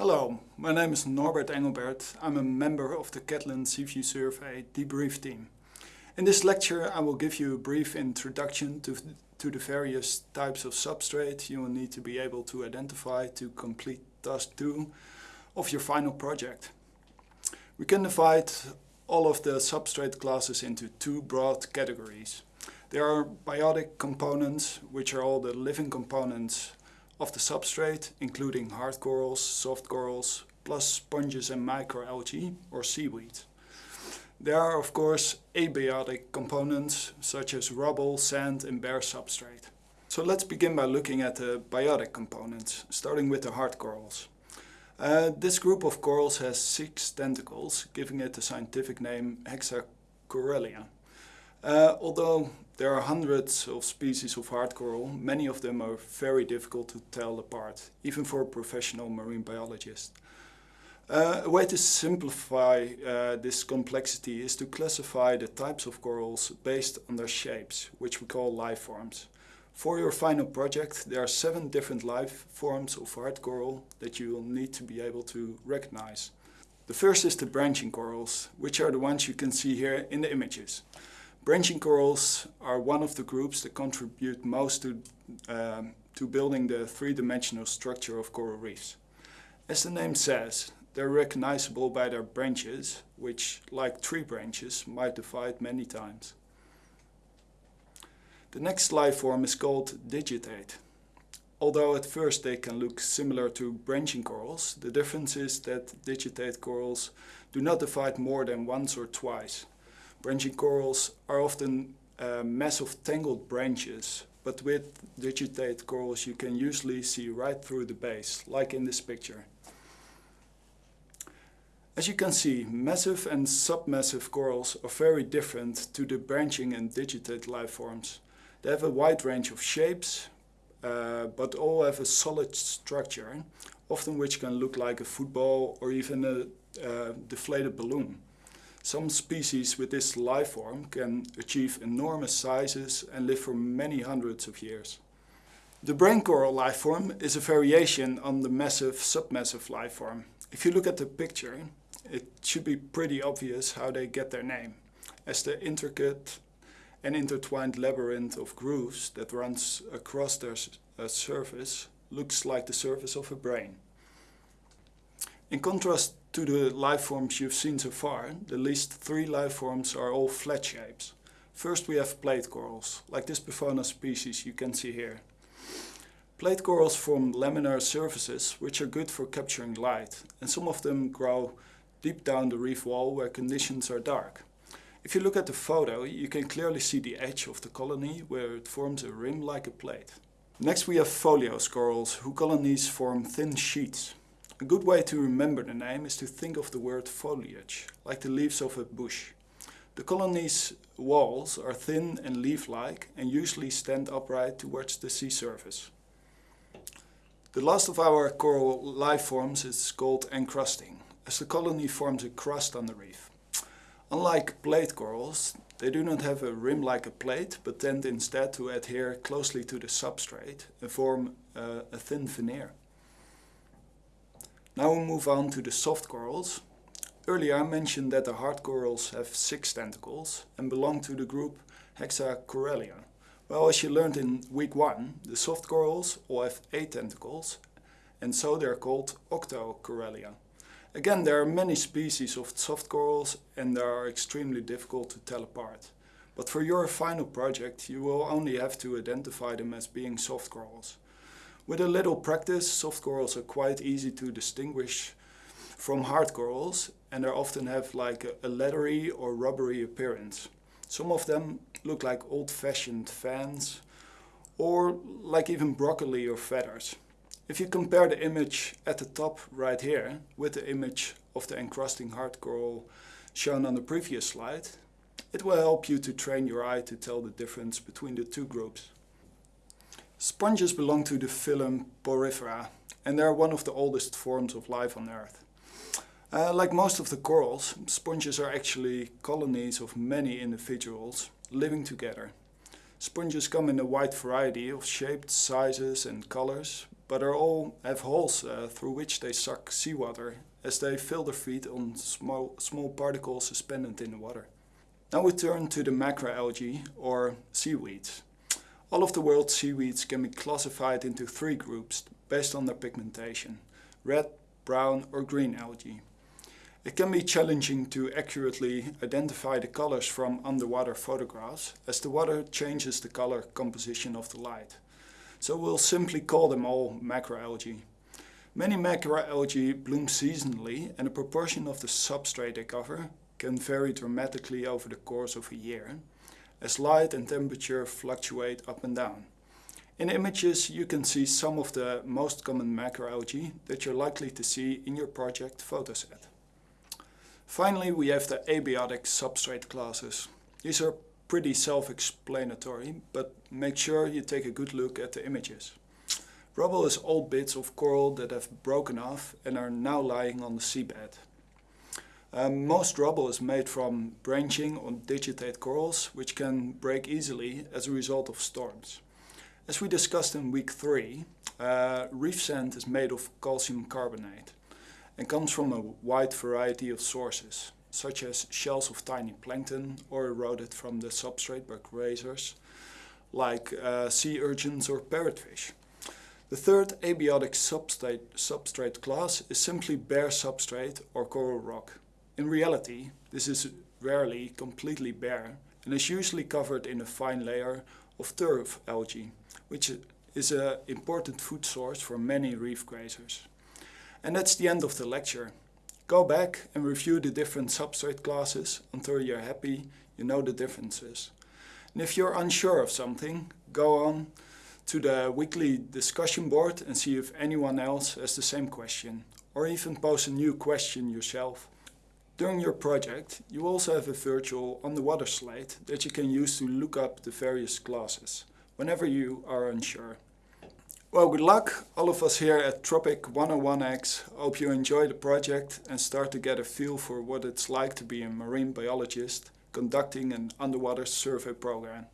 Hello, my name is Norbert Englebert. I'm a member of the Catlin Seaview Survey debrief team. In this lecture I will give you a brief introduction to, to the various types of substrate you will need to be able to identify to complete task 2 of your final project. We can divide all of the substrate classes into two broad categories. There are biotic components, which are all the living components of the substrate, including hard corals, soft corals, plus sponges and macroalgae or seaweed. There are of course abiotic components such as rubble, sand and bare substrate. So let's begin by looking at the biotic components, starting with the hard corals. Uh, this group of corals has six tentacles, giving it the scientific name Hexacorallia. Uh, although there are hundreds of species of hard coral, many of them are very difficult to tell apart, even for a professional marine biologist. Uh, a way to simplify uh, this complexity is to classify the types of corals based on their shapes, which we call life forms. For your final project, there are seven different life forms of hard coral that you will need to be able to recognize. The first is the branching corals, which are the ones you can see here in the images. Branching corals are one of the groups that contribute most to, um, to building the three-dimensional structure of coral reefs. As the name says, they're recognizable by their branches, which, like tree branches, might divide many times. The next life form is called digitate. Although at first they can look similar to branching corals, the difference is that digitate corals do not divide more than once or twice. Branching corals are often a mass of tangled branches, but with digitate corals you can usually see right through the base, like in this picture. As you can see, massive and submassive corals are very different to the branching and digitate life forms. They have a wide range of shapes, uh, but all have a solid structure, often which can look like a football or even a uh, deflated balloon. Some species with this life form can achieve enormous sizes and live for many hundreds of years. The brain coral life form is a variation on the massive submassive life form. If you look at the picture, it should be pretty obvious how they get their name, as the intricate and intertwined labyrinth of grooves that runs across their uh, surface looks like the surface of a brain. In contrast to the life forms you've seen so far, the least three life forms are all flat shapes. First we have plate corals, like this Bifona species you can see here. Plate corals form laminar surfaces which are good for capturing light and some of them grow deep down the reef wall where conditions are dark. If you look at the photo you can clearly see the edge of the colony where it forms a rim like a plate. Next we have foliose corals whose colonies form thin sheets. A good way to remember the name is to think of the word foliage, like the leaves of a bush. The colony's walls are thin and leaf-like and usually stand upright towards the sea surface. The last of our coral life forms is called encrusting, as the colony forms a crust on the reef. Unlike plate corals, they do not have a rim like a plate, but tend instead to adhere closely to the substrate and form uh, a thin veneer. Now we move on to the soft corals. Earlier I mentioned that the hard corals have six tentacles and belong to the group Hexacorallia. Well, as you learned in week one, the soft corals all have eight tentacles and so they are called Octocorallia. Again, there are many species of soft corals and they are extremely difficult to tell apart. But for your final project you will only have to identify them as being soft corals. With a little practice, soft corals are quite easy to distinguish from hard corals and they often have like a, leathery or rubbery appearance. Some of them look like old-fashioned fans or like even broccoli or feathers. If you compare the image at the top right here with the image of the encrusting hard coral shown on the previous slide, it will help you to train your eye to tell the difference between the two groups. Sponges belong to the phylum Porifera and they are one of the oldest forms of life on Earth. Uh, like most of the corals, sponges are actually colonies of many individuals living together. Sponges come in a wide variety of shapes, sizes and colors, but are all have holes uh, through which they suck seawater as they fill their feet on small, small particles suspended in the water. Now we turn to the macroalgae or seaweeds. All of the world's seaweeds can be classified into three groups based on their pigmentation, red, brown or green algae. It can be challenging to accurately identify the colors from underwater photographs as the water changes the color composition of the light. So we'll simply call them all macroalgae. Many macroalgae bloom seasonally and the proportion of the substrate they cover can vary dramatically over the course of a year as light and temperature fluctuate up and down. In images you can see some of the most common macroalgae that you're likely to see in your project photoset. Finally, we have the abiotic substrate classes. These are pretty self-explanatory, but make sure you take a good look at the images. Rubble is old bits of coral that have broken off and are now lying on the seabed. Um, most rubble is made from branching on digitate corals, which can break easily as a result of storms. As we discussed in week 3, uh, reef sand is made of calcium carbonate and comes from a wide variety of sources, such as shells of tiny plankton or eroded from the substrate by grazers, like uh, sea urchins or parrotfish. The third abiotic substrate, substrate class is simply bare substrate or coral rock. In reality, this is rarely completely bare and is usually covered in a fine layer of turf algae, which is an important food source for many reef grazers. And that's the end of the lecture. Go back and review the different substrate classes until you're happy you know the differences. And if you're unsure of something, go on to the weekly discussion board and see if anyone else has the same question. Or even post a new question yourself. During your project, you also have a virtual underwater slate that you can use to look up the various classes, whenever you are unsure. Well, good luck, all of us here at Tropic 101X. Hope you enjoy the project and start to get a feel for what it's like to be a marine biologist conducting an underwater survey program.